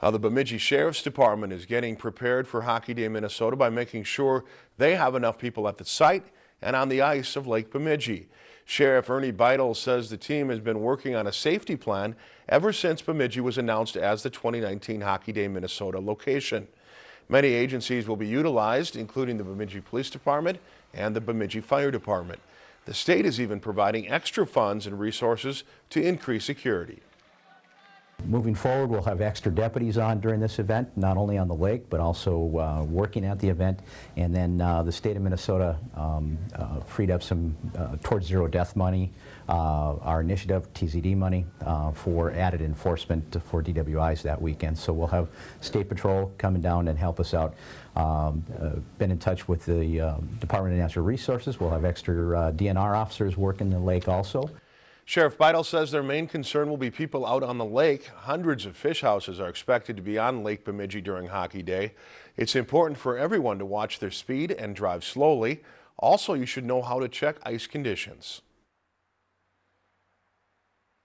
How the Bemidji Sheriff's Department is getting prepared for Hockey Day Minnesota by making sure they have enough people at the site and on the ice of Lake Bemidji. Sheriff Ernie Beitel says the team has been working on a safety plan ever since Bemidji was announced as the 2019 Hockey Day Minnesota location. Many agencies will be utilized, including the Bemidji Police Department and the Bemidji Fire Department. The state is even providing extra funds and resources to increase security. Moving forward, we'll have extra deputies on during this event, not only on the lake, but also uh, working at the event. And then uh, the state of Minnesota um, uh, freed up some uh, towards zero death money, uh, our initiative, TZD money, uh, for added enforcement for DWIs that weekend. So we'll have State Patrol coming down and help us out. Um, been in touch with the um, Department of Natural Resources. We'll have extra DNR officers working the lake also. Sheriff Beitel says their main concern will be people out on the lake. Hundreds of fish houses are expected to be on Lake Bemidji during Hockey Day. It's important for everyone to watch their speed and drive slowly. Also, you should know how to check ice conditions.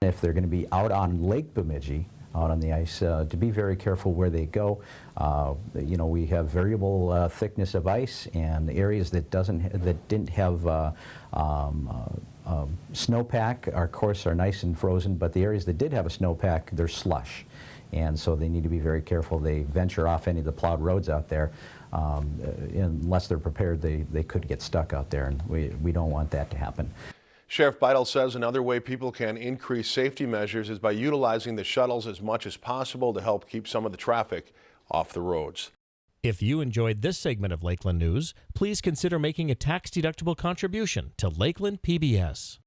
If they're going to be out on Lake Bemidji, out on the ice, uh, to be very careful where they go. Uh, you know, we have variable uh, thickness of ice, and areas that doesn't that didn't have uh, um, uh, um, snowpack, our course, are nice and frozen, but the areas that did have a snowpack, they're slush. And so they need to be very careful. They venture off any of the plowed roads out there. Um, uh, unless they're prepared, they, they could get stuck out there, and we, we don't want that to happen. Sheriff Beitel says another way people can increase safety measures is by utilizing the shuttles as much as possible to help keep some of the traffic off the roads. If you enjoyed this segment of Lakeland News, please consider making a tax-deductible contribution to Lakeland PBS.